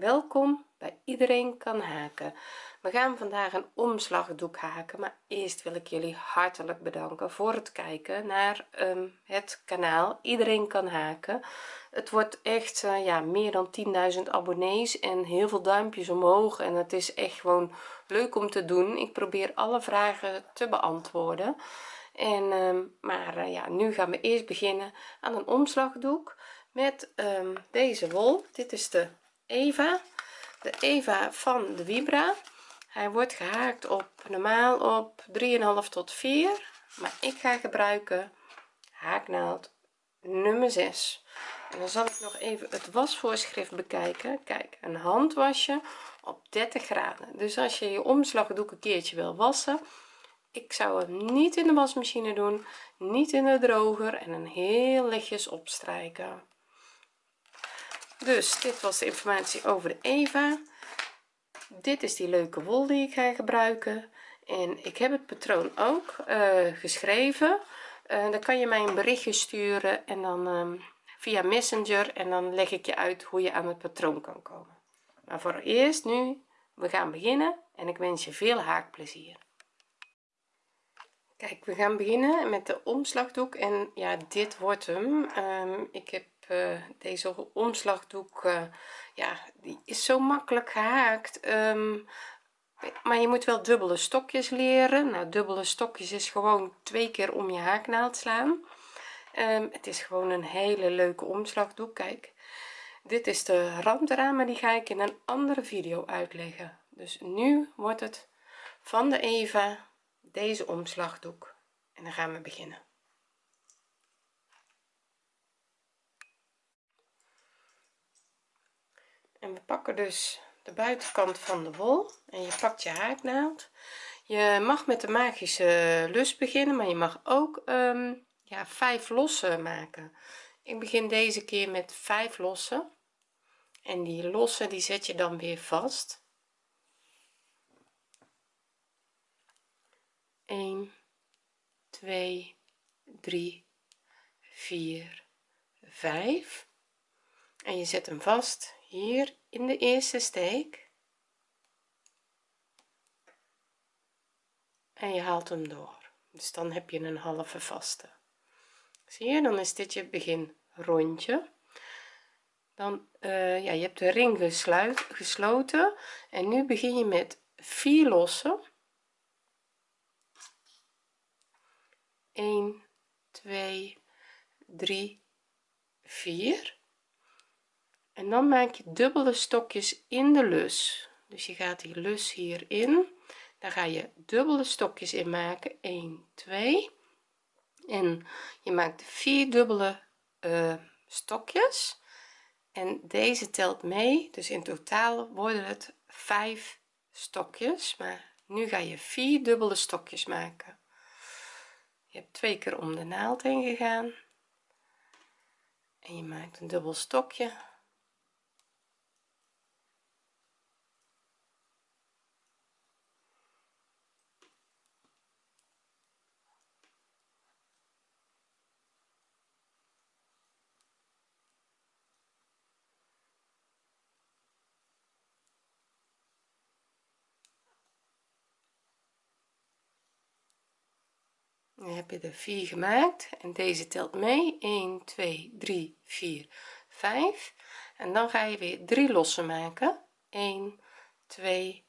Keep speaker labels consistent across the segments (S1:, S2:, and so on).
S1: welkom bij iedereen kan haken. We gaan vandaag een omslagdoek haken maar eerst wil ik jullie hartelijk bedanken voor het kijken naar um, het kanaal iedereen kan haken. Het wordt echt uh, ja meer dan 10.000 abonnees en heel veel duimpjes omhoog en het is echt gewoon leuk om te doen. Ik probeer alle vragen te beantwoorden. En um, maar uh, ja nu gaan we eerst beginnen aan een omslagdoek met um, deze wol. Dit is de Eva de Eva van de Vibra. Hij wordt gehaakt op normaal op 3,5 tot 4 maar ik ga gebruiken haaknaald nummer 6 en dan zal ik nog even het wasvoorschrift bekijken. Kijk een handwasje op 30 graden. Dus als je je omslagdoek een keertje wil wassen ik zou hem niet in de wasmachine doen niet in de droger en een heel lichtjes opstrijken dus dit was de informatie over de Eva. Dit is die leuke wol die ik ga gebruiken. En ik heb het patroon ook uh, geschreven. Uh, dan kan je mij een berichtje sturen en dan um, via messenger en dan leg ik je uit hoe je aan het patroon kan komen. Maar voor eerst nu we gaan beginnen en ik wens je veel haakplezier. Kijk we gaan beginnen met de omslagdoek en ja dit wordt hem. Um, ik heb uh, deze omslagdoek uh, ja die is zo makkelijk gehaakt. Um, maar je moet wel dubbele stokjes leren. Nou dubbele stokjes is gewoon twee keer om je haaknaald slaan. Um, het is gewoon een hele leuke omslagdoek kijk. Dit is de rand maar die ga ik in een andere video uitleggen. Dus nu wordt het van de Eva deze omslagdoek. En dan gaan we beginnen en we pakken dus de buitenkant van de wol en je pakt je haaknaald. Je mag met de magische lus beginnen maar je mag ook um, ja vijf losse maken. Ik begin deze keer met vijf losse en die losse die zet je dan weer vast. 1 2 3 4 5 en je zet hem vast hier in de eerste steek. En je haalt hem door. Dus dan heb je een halve vaste. Zie je dan is dit je begin rondje dan uh, ja je hebt de ring gesluit, gesloten. En nu begin je met vier lossen. 1 2 3 4 en dan maak je dubbele stokjes in de lus. Dus je gaat die lus hierin. Daar ga je dubbele stokjes in maken. 1 2 en je maakt vier dubbele uh, stokjes. En deze telt mee. Dus in totaal worden het vijf stokjes. Maar nu ga je vier dubbele stokjes maken. Je hebt twee keer om de naald heen gegaan. En je maakt een dubbel stokje dan heb je er 4 gemaakt. En deze telt mee. 1 2 3 4 5 en dan ga je weer 3 lossen maken. 1 2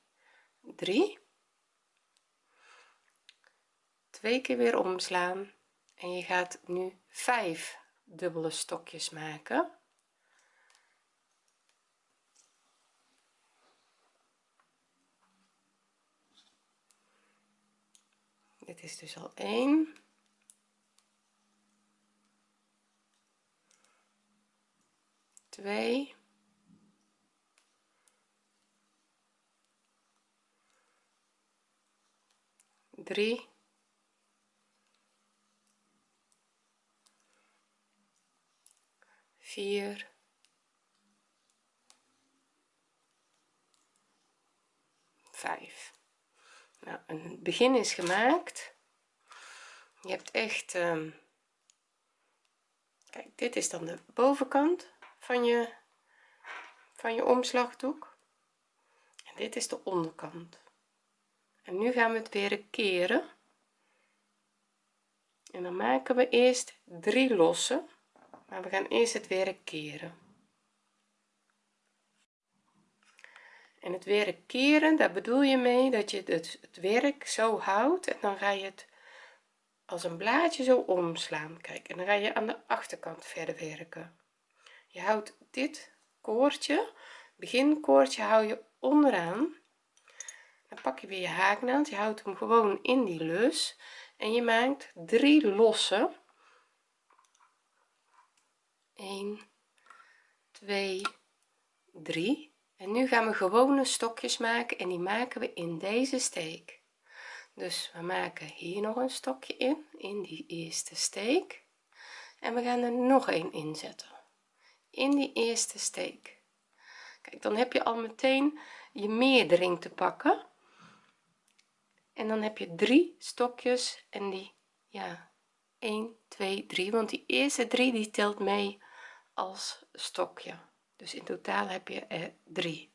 S1: 3 twee keer weer omslaan. En je gaat nu 5 dubbele stokjes maken. Dit is dus al 1 2 3 4 5 nou een begin is gemaakt. Je hebt echt um, kijk dit is dan de bovenkant van je van je omslagdoek. En dit is de onderkant. En nu gaan we het weer keren. En dan maken we eerst drie losse maar we gaan eerst het werk keren. En het werk keren daar bedoel je mee dat je het, het werk zo houdt en dan ga je het als een blaadje zo omslaan. Kijk en dan ga je aan de achterkant verder werken je houdt dit koordje beginkoordje hou je onderaan. Dan pak je weer je haaknaald je houdt hem gewoon in die lus en je maakt drie losse. 1 2 3 en nu gaan we gewone stokjes maken en die maken we in deze steek. Dus we maken hier nog een stokje in in die eerste steek. En we gaan er nog een inzetten in die eerste steek. Kijk dan heb je al meteen je meerdering te pakken. En dan heb je drie stokjes en die ja 1 2 3 want die eerste drie die telt mee als stokje. Dus in totaal heb je er drie.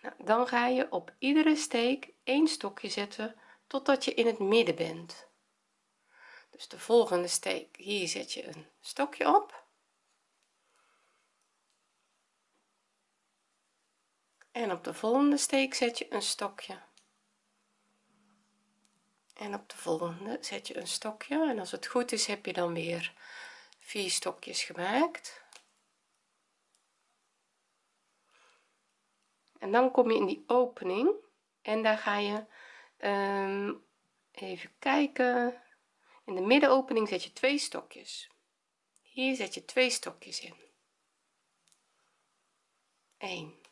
S1: Nou, dan ga je op iedere steek één stokje zetten totdat je in het midden bent. Dus de volgende steek hier zet je een stokje op en op de volgende steek zet je een stokje. En op de volgende zet je een stokje. En als het goed is heb je dan weer vier stokjes gemaakt. En dan kom je in die opening. En daar ga je um, even kijken. In de middenopening zet je twee stokjes. Hier zet je twee stokjes in. 1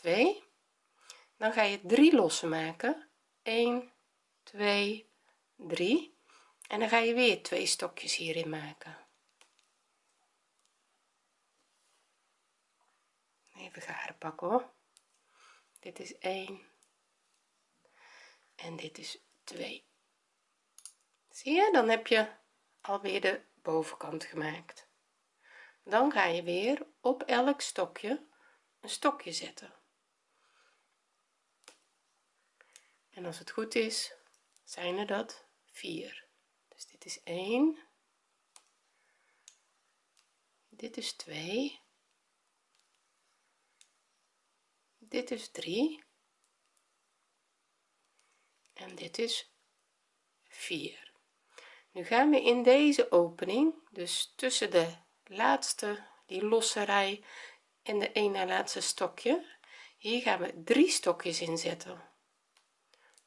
S1: 2 dan ga je drie losse maken. 1 2 3 en dan ga je weer twee stokjes hierin maken. Even garen pakken hoor. Dit is 1 en dit is 2 zie je? Dan heb je alweer de bovenkant gemaakt. Dan ga je weer op elk stokje een stokje zetten en als het goed is zijn er dat 4 dus dit is 1 dit is 2 dit is 3 en dit is 4 nu gaan we in deze opening dus tussen de laatste die losse rij en de een na laatste stokje hier gaan we drie stokjes inzetten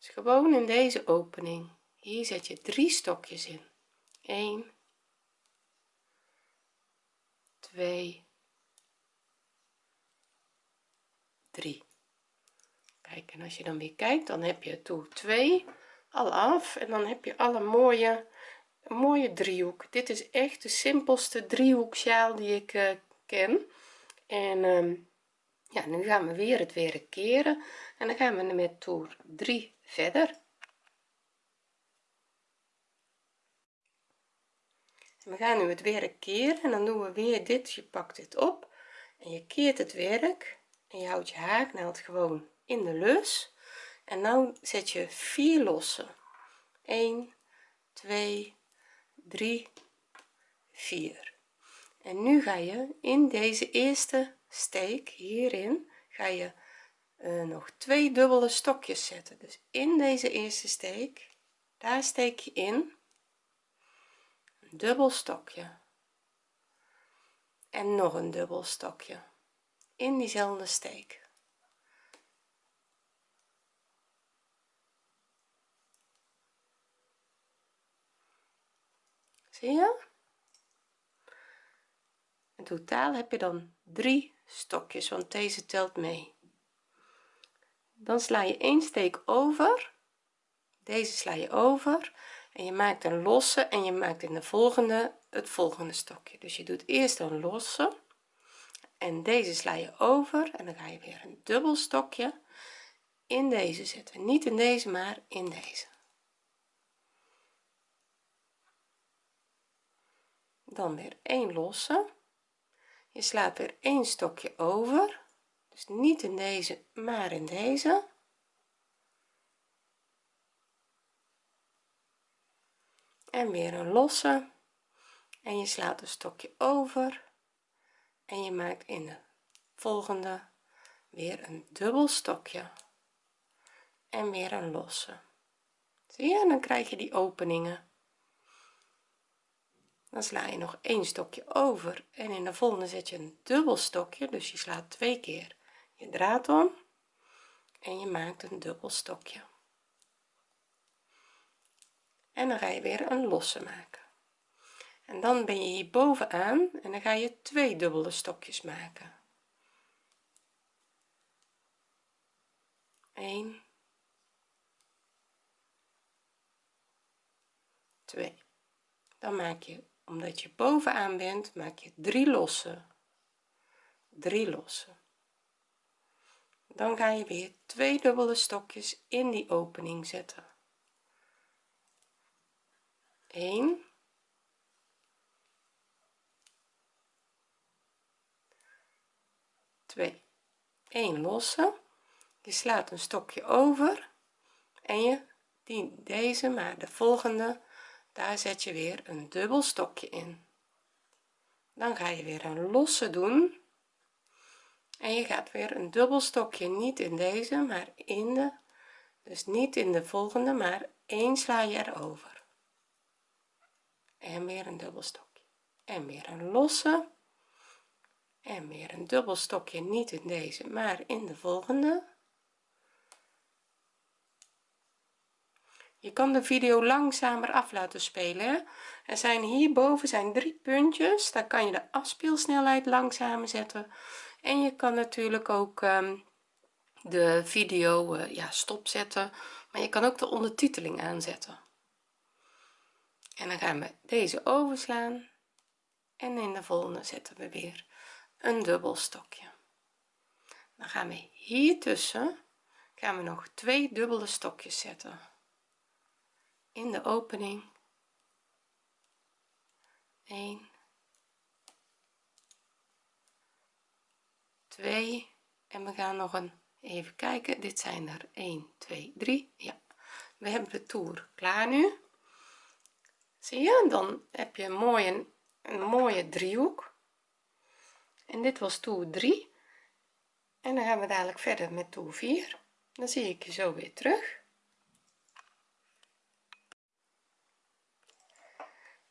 S1: dus gewoon in deze opening. Hier zet je drie stokjes in. 1 2 3 kijk en als je dan weer kijkt dan heb je toer 2 al af. En dan heb je alle mooie mooie driehoek. Dit is echt de simpelste driehoeksjaal die ik uh, ken. En um, ja nu gaan we weer het werk keren en dan gaan we met toer 3 verder. We gaan nu het werk keren en dan doen we weer dit. Je pakt dit op en je keert het werk en je houdt je haaknaald gewoon in de lus. En nou zet je vier losse 1 2 3 4 en nu ga je in deze eerste steek hierin ga je nog twee dubbele stokjes zetten. Dus in deze eerste steek daar steek je in een dubbel stokje. En nog een dubbel stokje in diezelfde steek. Zie je? In totaal heb je dan drie stokjes want deze telt mee dan sla je één steek over. Deze sla je over. En je maakt een losse en je maakt in de volgende het volgende stokje. Dus je doet eerst een losse. En deze sla je over en dan ga je weer een dubbel stokje in deze zetten. Niet in deze maar in deze. Dan weer een losse. Je slaat weer één stokje over dus niet in deze maar in deze. En weer een losse. En je slaat een stokje over. En je maakt in de volgende weer een dubbel stokje. En weer een losse. Zie je? En dan krijg je die openingen. Dan sla je nog één stokje over. En in de volgende zet je een dubbel stokje. Dus je slaat twee keer je draad om en je maakt een dubbel stokje. En dan ga je weer een losse maken. En dan ben je hier bovenaan en dan ga je twee dubbele stokjes maken. 1 2 dan maak je omdat je bovenaan bent maak je drie losse. Drie losse dan ga je weer twee dubbele stokjes in die opening zetten. 1 2 1 losse. Je slaat een stokje over en je die deze maar de volgende. Daar zet je weer een dubbel stokje in. Dan ga je weer een losse doen en je gaat weer een dubbel stokje niet in deze maar in de dus niet in de volgende maar één sla je erover. En weer een dubbel stokje. En weer een losse. En weer een dubbel stokje niet in deze maar in de volgende. Je kan de video langzamer af laten spelen er zijn hierboven zijn drie puntjes daar kan je de afspeelsnelheid langzamer zetten en je kan natuurlijk ook um, de video uh, ja stopzetten maar je kan ook de ondertiteling aanzetten. En dan gaan we deze overslaan en in de volgende zetten we weer een dubbel stokje. Dan gaan we hier tussen gaan we nog twee dubbele stokjes zetten. In de opening. 1 2 en we gaan nog een even kijken. Dit zijn er 1 2 3 ja. We hebben de toer klaar nu. Zie je? Dan heb je een mooie een mooie driehoek. En dit was toer 3 en dan gaan we dadelijk verder met toer 4 dan zie ik je zo weer terug.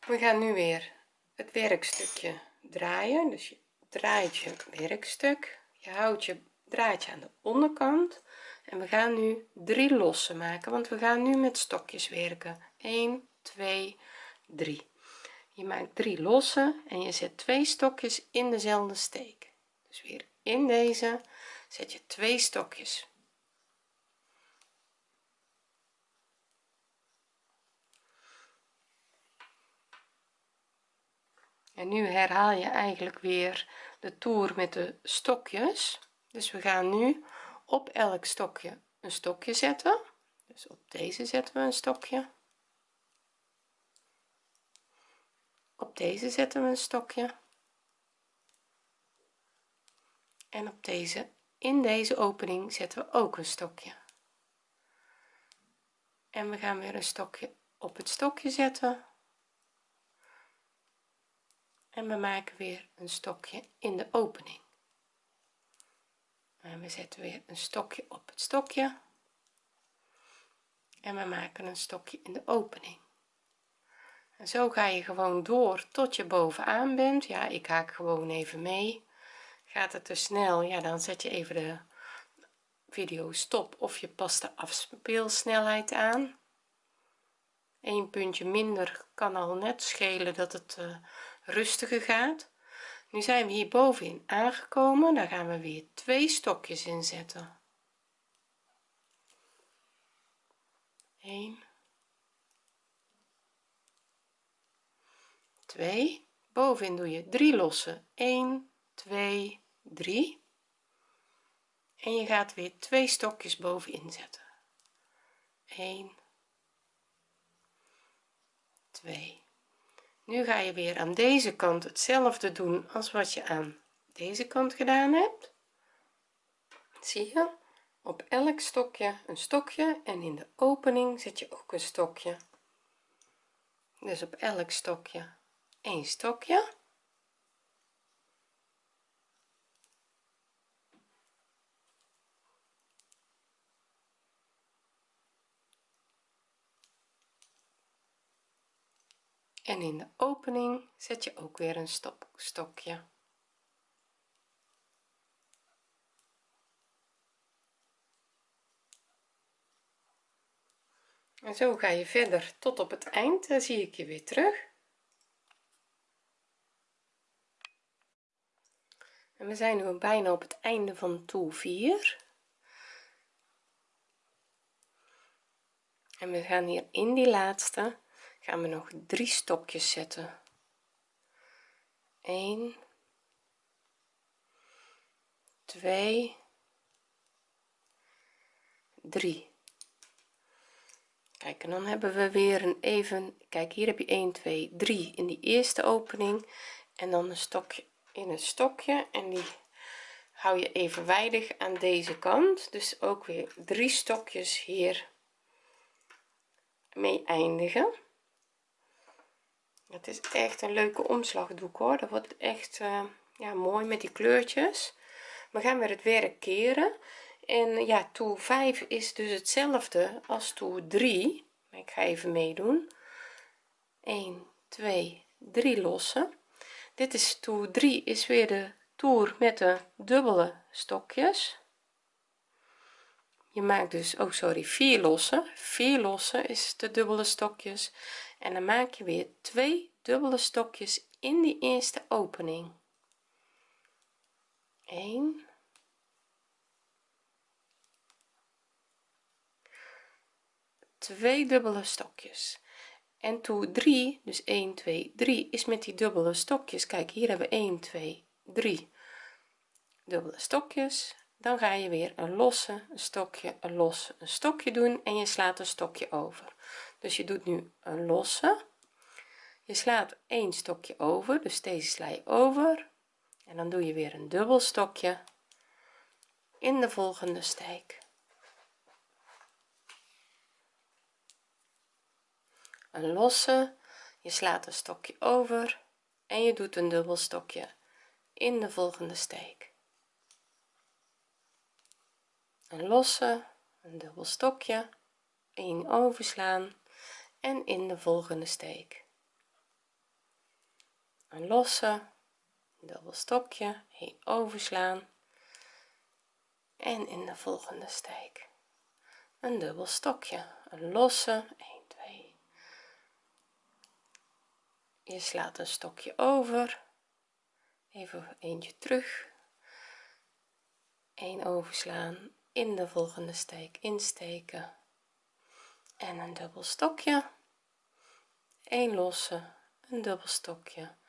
S1: We gaan nu weer het werkstukje draaien. Dus je draait je werkstuk. Je houdt je draadje aan de onderkant. En we gaan nu drie lossen maken want we gaan nu met stokjes werken. 1 2 3 je maakt drie losse en je zet twee stokjes in dezelfde steek. Dus weer in deze zet je twee stokjes en nu herhaal je eigenlijk weer de toer met de stokjes. Dus we gaan nu op elk stokje een stokje zetten. Dus op deze zetten we een stokje. Op deze zetten we een stokje. En op deze in deze opening zetten we ook een stokje. En we gaan weer een stokje op het stokje zetten en we maken weer een stokje in de opening. En we zetten weer een stokje op het stokje. En we maken een stokje in de opening. En zo ga je gewoon door tot je bovenaan bent. Ja ik haak gewoon even mee. Gaat het te snel ja dan zet je even de video stop of je past de afspeelsnelheid aan. Een puntje minder kan al net schelen dat het uh, rustiger gaat. Nu zijn we hier bovenin aangekomen. Daar gaan we weer twee stokjes inzetten. 1 2 bovenin doe je 3 losse. 1 2 3 en je gaat weer twee stokjes bovenin zetten. 1 2 nu ga je weer aan deze kant hetzelfde doen als wat je aan deze kant gedaan hebt. Zie je? Op elk stokje een stokje en in de opening zet je ook een stokje. Dus op elk stokje een stokje en in de opening zet je ook weer een stop stokje. En zo ga je verder. Tot op het eind dan zie ik je weer terug. En we zijn nu bijna op het einde van toer 4 en we gaan hier in die laatste gaan we nog drie stokjes zetten. 1 2 3 kijk en dan hebben we weer een even kijk hier heb je 1 2 3 in die eerste opening. En dan een stokje in een stokje. En die hou je evenwijdig aan deze kant. Dus ook weer drie stokjes hier mee eindigen het is echt een leuke omslagdoek hoor. Dat wordt echt uh, ja mooi met die kleurtjes. We gaan weer het werk keren. En ja toer 5 is dus hetzelfde als toer 3 ik ga even meedoen. 1 2 3 lossen. Dit is toer 3 is weer de toer met de dubbele stokjes. Je maakt dus oh sorry vier lossen. Vier lossen is de dubbele stokjes. En dan maak je weer twee dubbele stokjes in die eerste opening. 1 twee dubbele stokjes. En toe 3 dus 1 2 3 is met die dubbele stokjes. Kijk hier hebben we 1 2 3 dubbele stokjes. Dan ga je weer een losse stokje een losse een stokje doen en je slaat een stokje over. Dus je doet nu een losse je slaat een stokje over dus deze sla je over. En dan doe je weer een dubbel stokje in de volgende steek. Een losse. Je slaat een stokje over en je doet een dubbel stokje in de volgende steek. Een losse een dubbel stokje 1 overslaan en in de volgende steek een losse dubbel stokje 1 overslaan en in de volgende steek een dubbel stokje een losse 1 2 je slaat een stokje over even eentje terug 1 overslaan in de volgende steek insteken en een dubbel stokje 1 losse een dubbel stokje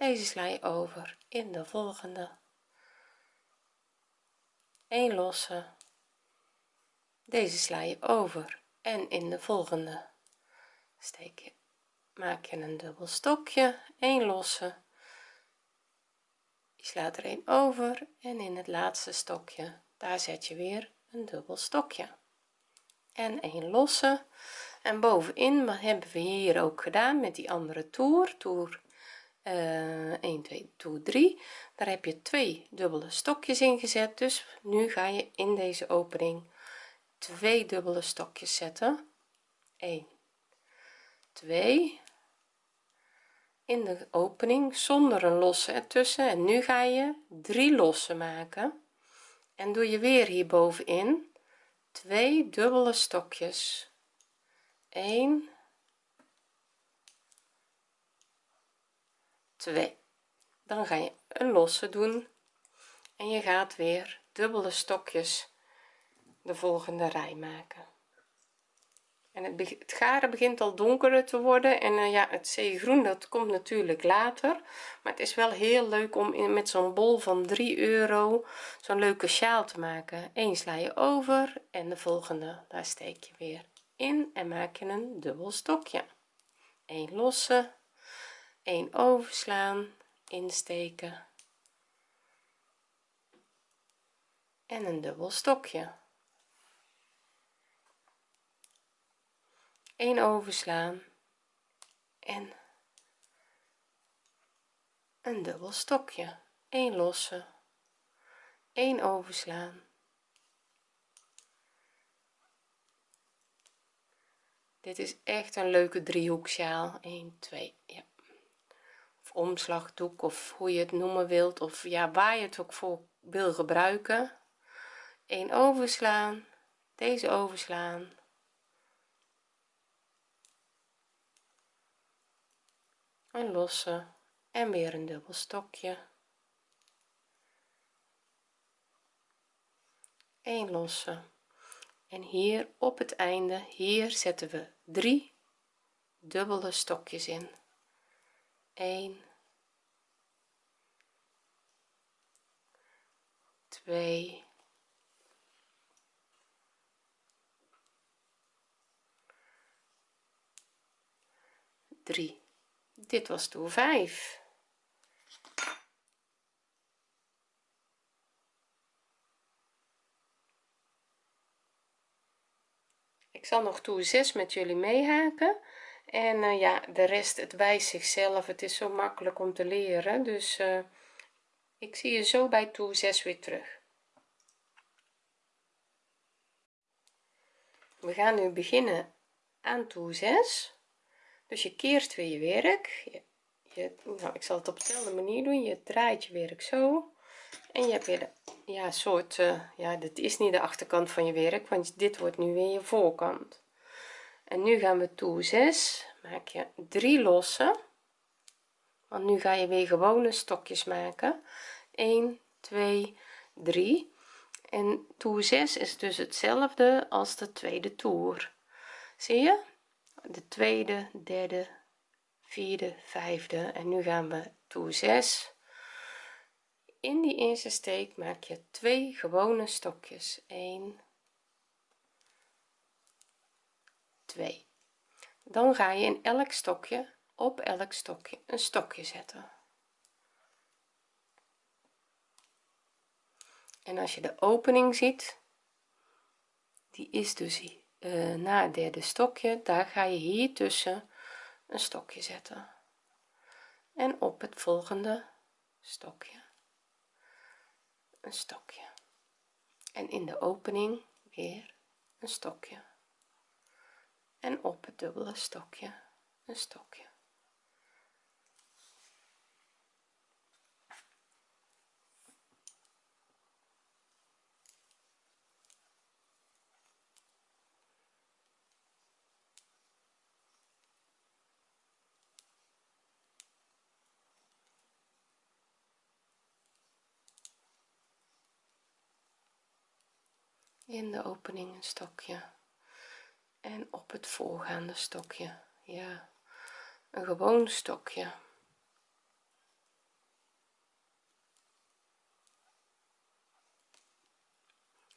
S1: deze sla je over in de volgende. 1 losse. Deze sla je over en in de volgende. Steek je maak je een dubbel stokje. 1 losse. Je slaat er een over en in het laatste stokje daar zet je weer een dubbel stokje. En een losse. En bovenin hebben we hier ook gedaan met die andere toer? Toer uh, 1 2 toer 3 daar heb je twee dubbele stokjes in gezet. Dus nu ga je in deze opening twee dubbele stokjes zetten. 1 2 in de opening zonder een losse ertussen. En nu ga je drie losse maken. En doe je weer hier bovenin twee dubbele stokjes. 1 2 dan ga je een losse doen. En je gaat weer dubbele stokjes de volgende rij maken. En het, het garen begint al donkerder te worden. En uh, ja het zeegroen dat komt natuurlijk later. Maar het is wel heel leuk om in, met zo'n bol van 3 euro zo'n leuke sjaal te maken. Eén sla je over en de volgende daar steek je weer in en maak je een dubbel stokje. 1 losse 1 overslaan insteken. En een dubbel stokje. 1 overslaan en een dubbel stokje. 1 losse. 1 overslaan. Dit is echt een leuke driehoeksjaal. 1 2 ja omslagdoek of hoe je het noemen wilt of ja waar je het ook voor wil gebruiken. 1 overslaan deze overslaan. Een losse en weer een dubbel stokje. 1 losse en hier op het einde hier zetten we drie dubbele stokjes in 1 2 3 dit was toer 5 ik zal nog toer 6 met jullie meehaken en uh, ja de rest het wijst zichzelf. Het is zo makkelijk om te leren. Dus uh, ik zie je zo bij toer 6 weer terug. We gaan nu beginnen aan toer 6 dus je keert weer je werk. Je, nou ik zal het op dezelfde manier doen. Je draait je werk zo. En je hebt weer de, ja soort uh, ja dit is niet de achterkant van je werk want dit wordt nu weer je voorkant en nu gaan we toe 6 maak je drie losse. Want nu ga je weer gewone stokjes maken. 1 2 3 en toer 6 is dus hetzelfde als de tweede toer. Zie je? De tweede derde vierde vijfde. En nu gaan we toer 6 in die eerste steek maak je twee gewone stokjes. 1 2 dan ga je in elk stokje op elk stokje een stokje zetten. En als je de opening ziet die is dus uh, na het derde stokje daar ga je hier tussen een stokje zetten. En op het volgende stokje een stokje. En in de opening weer een stokje en op het dubbele stokje een stokje. In de opening een stokje en op het voorgaande stokje ja. Een gewoon stokje.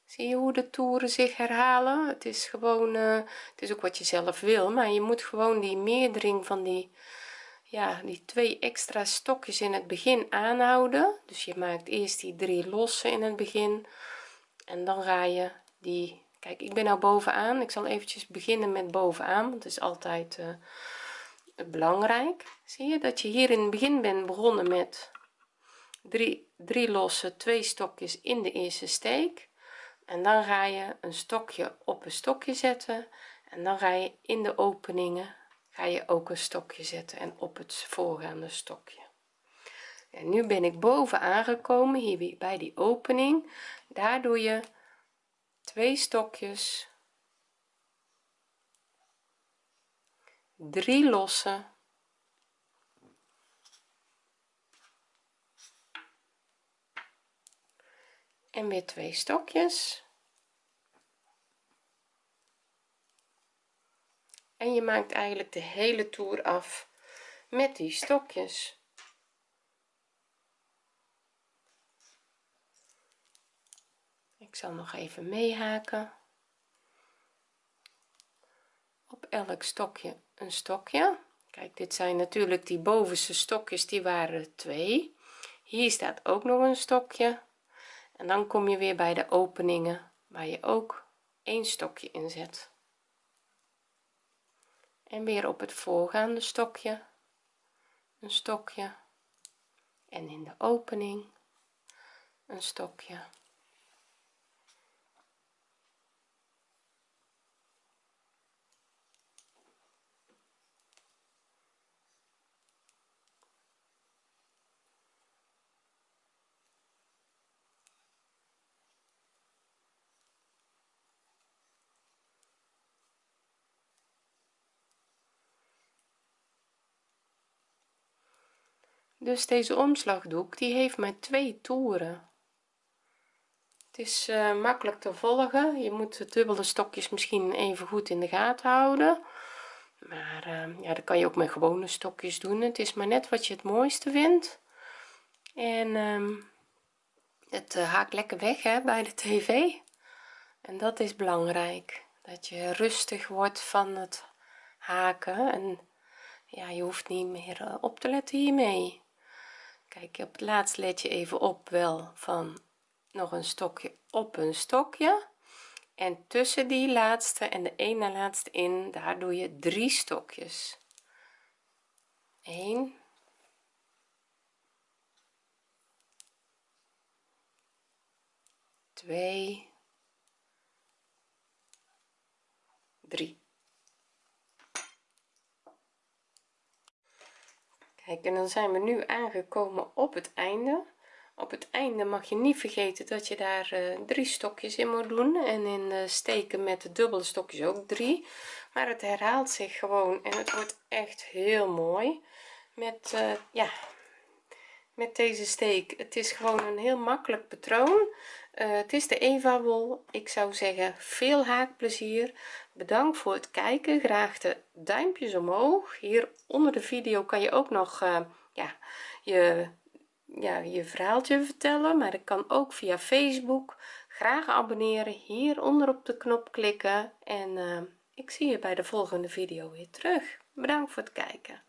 S1: Zie je hoe de toeren zich herhalen? Het is gewoon uh, het is ook wat je zelf wil maar je moet gewoon die meerdering van die ja die twee extra stokjes in het begin aanhouden. Dus je maakt eerst die drie losse in het begin en dan ga je die kijk ik ben nou bovenaan. Ik zal eventjes beginnen met bovenaan want het is altijd uh, belangrijk. Zie je dat je hier in het begin bent begonnen met drie drie losse twee stokjes in de eerste steek. En dan ga je een stokje op een stokje zetten. En dan ga je in de openingen ga je ook een stokje zetten en op het voorgaande stokje. Nu ben ik boven aangekomen hier bij die opening. Daar doe je twee stokjes. Drie losse. En weer twee stokjes. En je maakt eigenlijk de hele toer af met die stokjes ik zal nog even meehaken. Op elk stokje een stokje. Kijk dit zijn natuurlijk die bovenste stokjes die waren twee. Hier staat ook nog een stokje. En dan kom je weer bij de openingen waar je ook een stokje inzet en weer op het voorgaande stokje een stokje. En in de opening een stokje dus deze omslagdoek die heeft maar twee toeren. Het is uh, makkelijk te volgen. Je moet de dubbele stokjes misschien even goed in de gaten houden. Maar uh, ja dat kan je ook met gewone stokjes doen. Het is maar net wat je het mooiste vindt. En um, het uh, haakt lekker weg hè, bij de tv. En dat is belangrijk dat je rustig wordt van het haken. En ja je hoeft niet meer op te letten hiermee kijk op het laatst let je even op wel van nog een stokje op een stokje. En tussen die laatste en de ene laatste in daar doe je drie stokjes. 1 2 3 en dan zijn we nu aangekomen op het einde. Op het einde mag je niet vergeten dat je daar uh, drie stokjes in moet doen. En in uh, steken met de dubbele stokjes ook drie. Maar het herhaalt zich gewoon en het wordt echt heel mooi. Met uh, ja met deze steek. Het is gewoon een heel makkelijk patroon. Het is de eva wol ik zou zeggen veel haakplezier. Bedankt voor het kijken. Graag de duimpjes omhoog. Hier onder de video kan je ook nog ja je ja, je verhaaltje vertellen. Maar ik kan ook via facebook. Graag abonneren. Hieronder op de knop klikken. En uh, ik zie je bij de volgende video weer terug. Bedankt voor het kijken